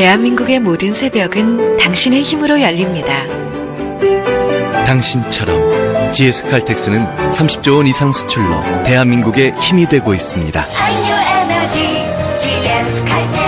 대한민국의 모든 새벽은 당신의 힘으로 열립니다. 당신처럼 GS 칼텍스는 30조 원 이상 수출로 대한민국의 힘이 되고 있습니다. 한유 에너지 GS 칼텍스